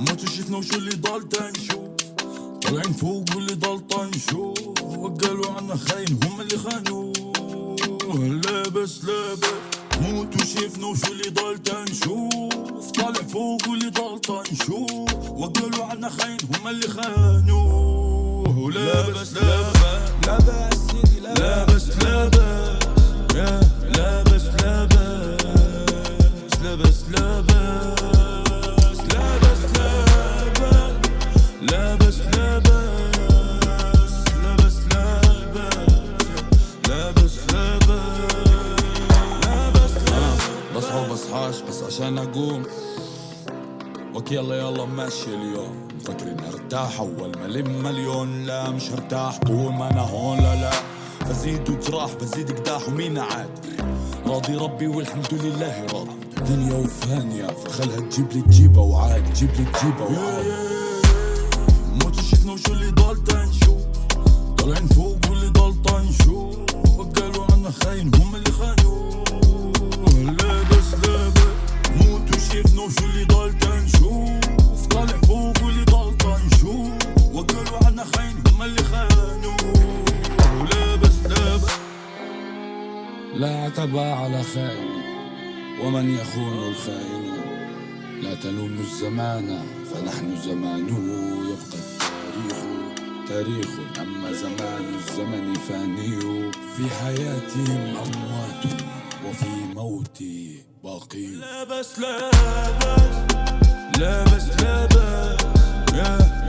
ما شفنا وشو اللي ضل تنشوف طالعين فوق واللي ضل طنشوف قالوا عنا خاين هم اللي خانوه لابس لابس موت وشفنا وشو اللي ضل تنشوف. طالع فوق واللي ضل طنشوف وقالوا عنا خاين هم اللي خانوه. لابس لابس لابس. سيدي لابس. لابس لابس. لابس لابس لابس. لابس لابس. بصحى وبصحاش بس عشان أقوم. أوكي يلا يلا ماشي اليوم. مفكرين أرتاح أول ما لم مليون لا مش هرتاح طول ما أنا هون؟ لا لا. بزيد وجراح بزيد قداح ومين عاد؟ راضي ربي والحمد لله راضي دنيا وفانية فخلها تجيب لي تجيبها وعاد تجيب لي تجيبها وعاد. ما شفنا وشو اللي ضل تنشوف طالعين فوق لا عتب على خائن ومن يخون الخائن؟ لا تلوم الزمان فنحن زمانه يبقى التاريخ تاريخ أما زمان الزمن فاني. في حياتهم أموات وفي موتي باقي. لابس لابس لابس لابس يا لابس لابس